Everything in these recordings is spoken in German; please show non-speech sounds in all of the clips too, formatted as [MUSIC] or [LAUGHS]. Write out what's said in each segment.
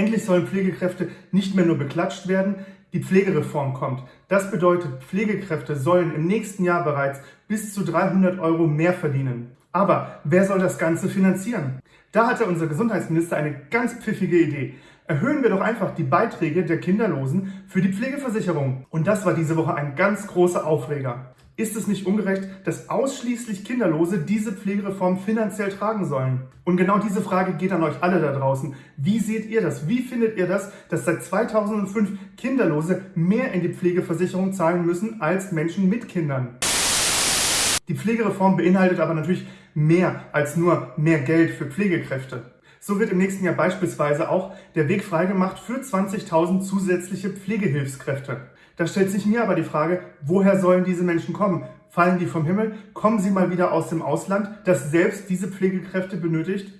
Endlich sollen Pflegekräfte nicht mehr nur beklatscht werden, die Pflegereform kommt. Das bedeutet, Pflegekräfte sollen im nächsten Jahr bereits bis zu 300 Euro mehr verdienen. Aber wer soll das Ganze finanzieren? Da hatte unser Gesundheitsminister eine ganz pfiffige Idee. Erhöhen wir doch einfach die Beiträge der Kinderlosen für die Pflegeversicherung. Und das war diese Woche ein ganz großer Aufreger. Ist es nicht ungerecht, dass ausschließlich Kinderlose diese Pflegereform finanziell tragen sollen? Und genau diese Frage geht an euch alle da draußen. Wie seht ihr das? Wie findet ihr das, dass seit 2005 Kinderlose mehr in die Pflegeversicherung zahlen müssen als Menschen mit Kindern? Die Pflegereform beinhaltet aber natürlich mehr als nur mehr Geld für Pflegekräfte. So wird im nächsten Jahr beispielsweise auch der Weg freigemacht für 20.000 zusätzliche Pflegehilfskräfte. Da stellt sich mir aber die Frage, woher sollen diese Menschen kommen? Fallen die vom Himmel? Kommen sie mal wieder aus dem Ausland, das selbst diese Pflegekräfte benötigt?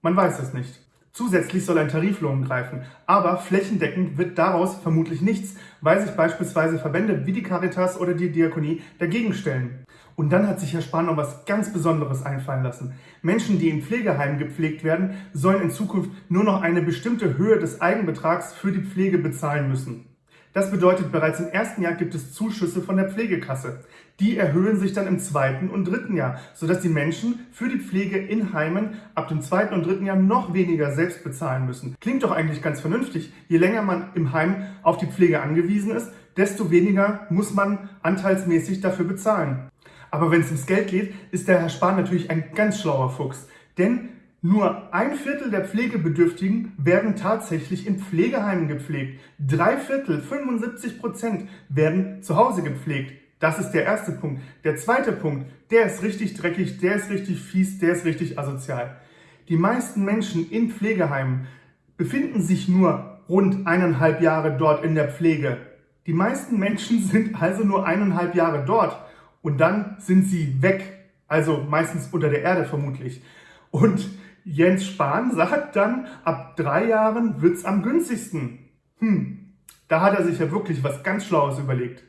Man weiß es nicht. Zusätzlich soll ein Tariflohn greifen, aber flächendeckend wird daraus vermutlich nichts, weil sich beispielsweise Verbände wie die Caritas oder die Diakonie dagegen stellen. Und dann hat sich Herr Spahn noch was ganz Besonderes einfallen lassen. Menschen, die in Pflegeheimen gepflegt werden, sollen in Zukunft nur noch eine bestimmte Höhe des Eigenbetrags für die Pflege bezahlen müssen. Das bedeutet, bereits im ersten Jahr gibt es Zuschüsse von der Pflegekasse. Die erhöhen sich dann im zweiten und dritten Jahr, sodass die Menschen für die Pflege in Heimen ab dem zweiten und dritten Jahr noch weniger selbst bezahlen müssen. Klingt doch eigentlich ganz vernünftig. Je länger man im Heim auf die Pflege angewiesen ist, desto weniger muss man anteilsmäßig dafür bezahlen. Aber wenn es ums Geld geht, ist der Herr Spahn natürlich ein ganz schlauer Fuchs. Denn nur ein Viertel der Pflegebedürftigen werden tatsächlich in Pflegeheimen gepflegt. Drei Viertel, 75 Prozent, werden zu Hause gepflegt. Das ist der erste Punkt. Der zweite Punkt, der ist richtig dreckig, der ist richtig fies, der ist richtig asozial. Die meisten Menschen in Pflegeheimen befinden sich nur rund eineinhalb Jahre dort in der Pflege. Die meisten Menschen [LAUGHS] sind also nur eineinhalb Jahre dort und dann sind sie weg. Also meistens unter der Erde vermutlich. Und Jens Spahn sagt dann, ab drei Jahren wird's am günstigsten. Hm, da hat er sich ja wirklich was ganz Schlaues überlegt.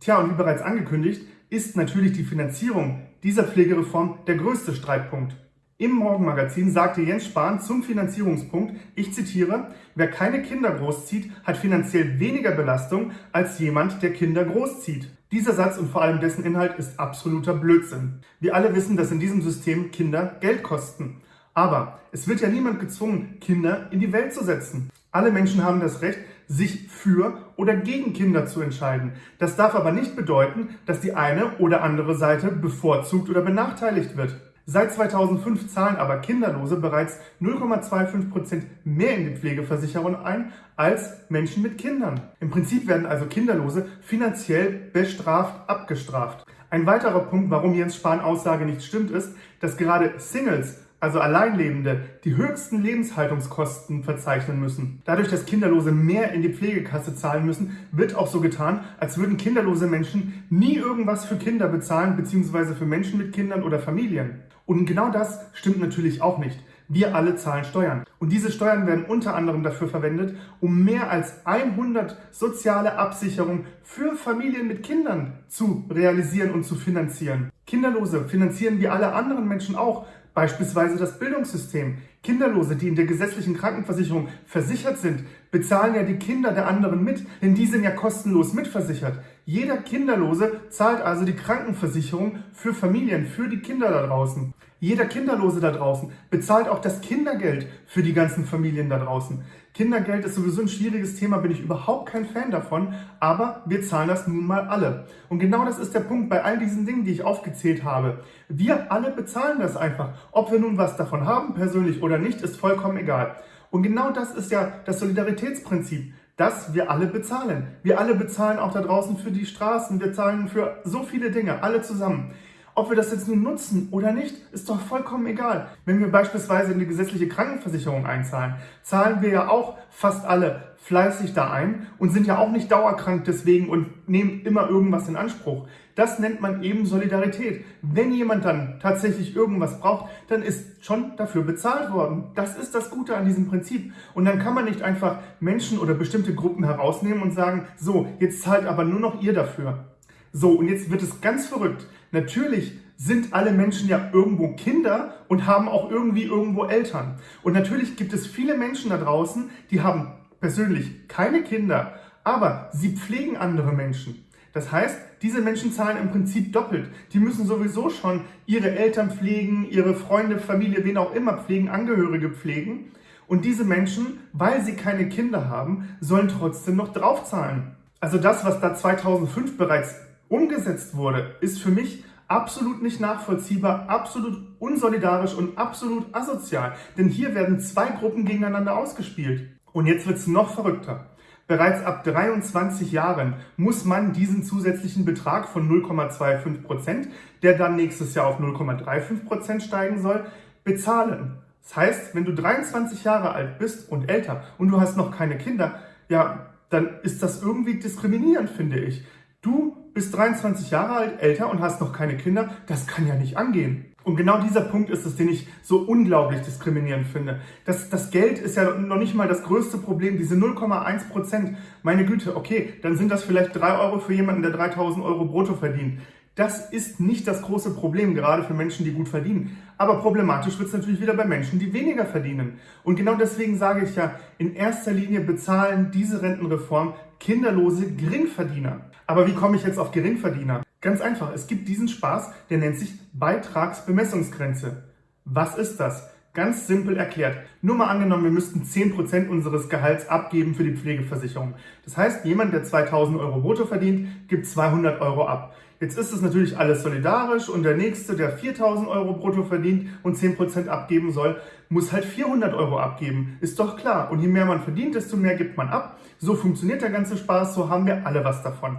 Tja, und wie bereits angekündigt, ist natürlich die Finanzierung dieser Pflegereform der größte Streitpunkt. Im Morgenmagazin sagte Jens Spahn zum Finanzierungspunkt, ich zitiere, wer keine Kinder großzieht, hat finanziell weniger Belastung als jemand, der Kinder großzieht. Dieser Satz und vor allem dessen Inhalt ist absoluter Blödsinn. Wir alle wissen, dass in diesem System Kinder Geld kosten. Aber es wird ja niemand gezwungen, Kinder in die Welt zu setzen. Alle Menschen haben das Recht, sich für oder gegen Kinder zu entscheiden. Das darf aber nicht bedeuten, dass die eine oder andere Seite bevorzugt oder benachteiligt wird. Seit 2005 zahlen aber Kinderlose bereits 0,25 Prozent mehr in die Pflegeversicherung ein als Menschen mit Kindern. Im Prinzip werden also Kinderlose finanziell bestraft abgestraft. Ein weiterer Punkt, warum Jens Spahn Aussage nicht stimmt, ist, dass gerade Singles also Alleinlebende, die höchsten Lebenshaltungskosten verzeichnen müssen. Dadurch, dass Kinderlose mehr in die Pflegekasse zahlen müssen, wird auch so getan, als würden kinderlose Menschen nie irgendwas für Kinder bezahlen, beziehungsweise für Menschen mit Kindern oder Familien. Und genau das stimmt natürlich auch nicht. Wir alle zahlen Steuern. Und diese Steuern werden unter anderem dafür verwendet, um mehr als 100 soziale Absicherungen für Familien mit Kindern zu realisieren und zu finanzieren. Kinderlose finanzieren wie alle anderen Menschen auch Beispielsweise das Bildungssystem. Kinderlose, die in der gesetzlichen Krankenversicherung versichert sind, bezahlen ja die Kinder der anderen mit, denn die sind ja kostenlos mitversichert. Jeder Kinderlose zahlt also die Krankenversicherung für Familien, für die Kinder da draußen. Jeder Kinderlose da draußen bezahlt auch das Kindergeld für die ganzen Familien da draußen. Kindergeld ist sowieso ein schwieriges Thema, bin ich überhaupt kein Fan davon, aber wir zahlen das nun mal alle. Und genau das ist der Punkt bei all diesen Dingen, die ich aufgezählt habe. Wir alle bezahlen das einfach. Ob wir nun was davon haben, persönlich oder nicht, ist vollkommen egal. Und genau das ist ja das Solidaritätsprinzip dass wir alle bezahlen. Wir alle bezahlen auch da draußen für die Straßen, wir zahlen für so viele Dinge, alle zusammen. Ob wir das jetzt nun nutzen oder nicht, ist doch vollkommen egal. Wenn wir beispielsweise in die gesetzliche Krankenversicherung einzahlen, zahlen wir ja auch fast alle fleißig da ein und sind ja auch nicht dauerkrank deswegen und nehmen immer irgendwas in Anspruch. Das nennt man eben Solidarität. Wenn jemand dann tatsächlich irgendwas braucht, dann ist schon dafür bezahlt worden. Das ist das Gute an diesem Prinzip. Und dann kann man nicht einfach Menschen oder bestimmte Gruppen herausnehmen und sagen, so, jetzt zahlt aber nur noch ihr dafür. So, und jetzt wird es ganz verrückt. Natürlich sind alle Menschen ja irgendwo Kinder und haben auch irgendwie irgendwo Eltern. Und natürlich gibt es viele Menschen da draußen, die haben persönlich keine Kinder, aber sie pflegen andere Menschen. Das heißt, diese Menschen zahlen im Prinzip doppelt. Die müssen sowieso schon ihre Eltern pflegen, ihre Freunde, Familie, wen auch immer pflegen, Angehörige pflegen. Und diese Menschen, weil sie keine Kinder haben, sollen trotzdem noch draufzahlen. Also das, was da 2005 bereits umgesetzt wurde, ist für mich absolut nicht nachvollziehbar, absolut unsolidarisch und absolut asozial. Denn hier werden zwei Gruppen gegeneinander ausgespielt. Und jetzt wird's noch verrückter. Bereits ab 23 Jahren muss man diesen zusätzlichen Betrag von 0,25%, Prozent, der dann nächstes Jahr auf 0,35 Prozent steigen soll, bezahlen. Das heißt, wenn du 23 Jahre alt bist und älter und du hast noch keine Kinder, ja, dann ist das irgendwie diskriminierend, finde ich. Du bist 23 Jahre alt, älter und hast noch keine Kinder, das kann ja nicht angehen. Und genau dieser Punkt ist es, den ich so unglaublich diskriminierend finde. Das, das Geld ist ja noch nicht mal das größte Problem, diese 0,1 Prozent. Meine Güte, okay, dann sind das vielleicht 3 Euro für jemanden, der 3000 Euro brutto verdient. Das ist nicht das große Problem, gerade für Menschen, die gut verdienen. Aber problematisch wird es natürlich wieder bei Menschen, die weniger verdienen. Und genau deswegen sage ich ja, in erster Linie bezahlen diese Rentenreform kinderlose Geringverdiener. Aber wie komme ich jetzt auf Geringverdiener? Ganz einfach, es gibt diesen Spaß, der nennt sich Beitragsbemessungsgrenze. Was ist das? Ganz simpel erklärt. Nur mal angenommen, wir müssten 10% unseres Gehalts abgeben für die Pflegeversicherung. Das heißt, jemand, der 2000 Euro brutto verdient, gibt 200 Euro ab. Jetzt ist es natürlich alles solidarisch und der Nächste, der 4000 Euro brutto verdient und 10% abgeben soll, muss halt 400 Euro abgeben. Ist doch klar. Und je mehr man verdient, desto mehr gibt man ab. So funktioniert der ganze Spaß, so haben wir alle was davon.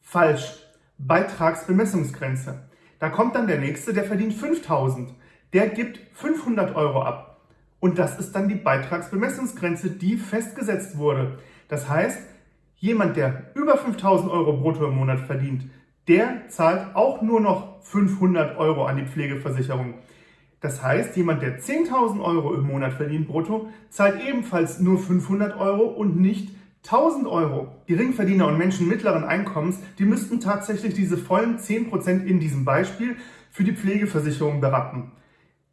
Falsch. Beitragsbemessungsgrenze. Da kommt dann der Nächste, der verdient 5000. Der gibt 500 Euro ab. Und das ist dann die Beitragsbemessungsgrenze, die festgesetzt wurde. Das heißt, jemand, der über 5000 Euro brutto im Monat verdient, der zahlt auch nur noch 500 Euro an die Pflegeversicherung. Das heißt, jemand, der 10.000 Euro im Monat verdient brutto, zahlt ebenfalls nur 500 Euro und nicht 1000 Euro. Geringverdiener und Menschen mittleren Einkommens, die müssten tatsächlich diese vollen 10% in diesem Beispiel für die Pflegeversicherung berappen.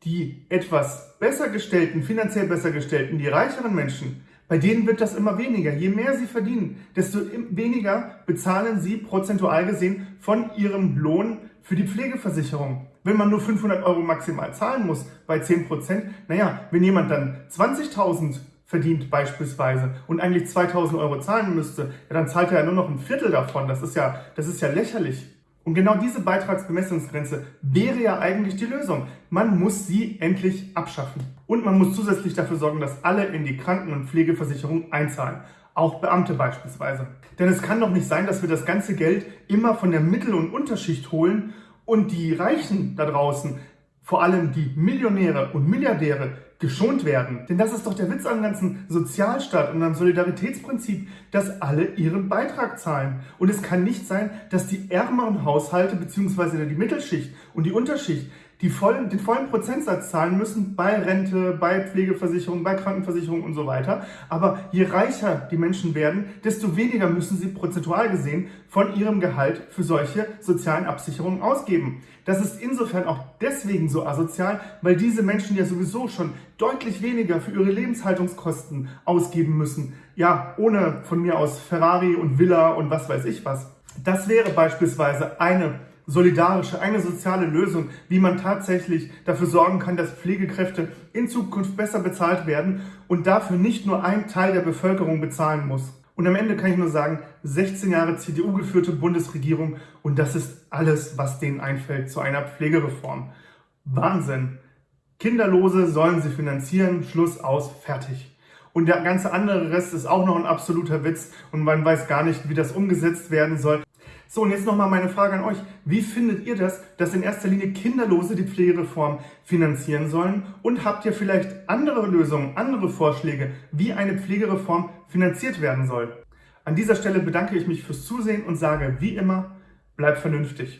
Die etwas besser gestellten, finanziell besser gestellten, die reicheren Menschen, bei denen wird das immer weniger. Je mehr sie verdienen, desto weniger bezahlen sie prozentual gesehen von ihrem Lohn für die Pflegeversicherung. Wenn man nur 500 Euro maximal zahlen muss bei 10 Prozent, naja, wenn jemand dann 20.000 verdient beispielsweise und eigentlich 2.000 Euro zahlen müsste, ja, dann zahlt er ja nur noch ein Viertel davon. Das ist ja, das ist ja lächerlich. Und genau diese Beitragsbemessungsgrenze wäre ja eigentlich die Lösung. Man muss sie endlich abschaffen. Und man muss zusätzlich dafür sorgen, dass alle in die Kranken- und Pflegeversicherung einzahlen. Auch Beamte beispielsweise. Denn es kann doch nicht sein, dass wir das ganze Geld immer von der Mittel- und Unterschicht holen und die Reichen da draußen, vor allem die Millionäre und Milliardäre, geschont werden. Denn das ist doch der Witz am ganzen Sozialstaat und am Solidaritätsprinzip, dass alle ihren Beitrag zahlen. Und es kann nicht sein, dass die ärmeren Haushalte bzw. die Mittelschicht und die Unterschicht die vollen, den vollen Prozentsatz zahlen müssen bei Rente, bei Pflegeversicherung, bei Krankenversicherung und so weiter. Aber je reicher die Menschen werden, desto weniger müssen sie prozentual gesehen von ihrem Gehalt für solche sozialen Absicherungen ausgeben. Das ist insofern auch deswegen so asozial, weil diese Menschen ja sowieso schon deutlich weniger für ihre Lebenshaltungskosten ausgeben müssen. Ja, ohne von mir aus Ferrari und Villa und was weiß ich was. Das wäre beispielsweise eine solidarische, eine soziale Lösung, wie man tatsächlich dafür sorgen kann, dass Pflegekräfte in Zukunft besser bezahlt werden und dafür nicht nur ein Teil der Bevölkerung bezahlen muss. Und am Ende kann ich nur sagen, 16 Jahre CDU-geführte Bundesregierung und das ist alles, was denen einfällt zu einer Pflegereform. Wahnsinn! Kinderlose sollen sie finanzieren, Schluss aus, fertig. Und der ganze andere Rest ist auch noch ein absoluter Witz und man weiß gar nicht, wie das umgesetzt werden soll. So, und jetzt nochmal meine Frage an euch. Wie findet ihr das, dass in erster Linie Kinderlose die Pflegereform finanzieren sollen? Und habt ihr vielleicht andere Lösungen, andere Vorschläge, wie eine Pflegereform finanziert werden soll? An dieser Stelle bedanke ich mich fürs Zusehen und sage wie immer, bleibt vernünftig.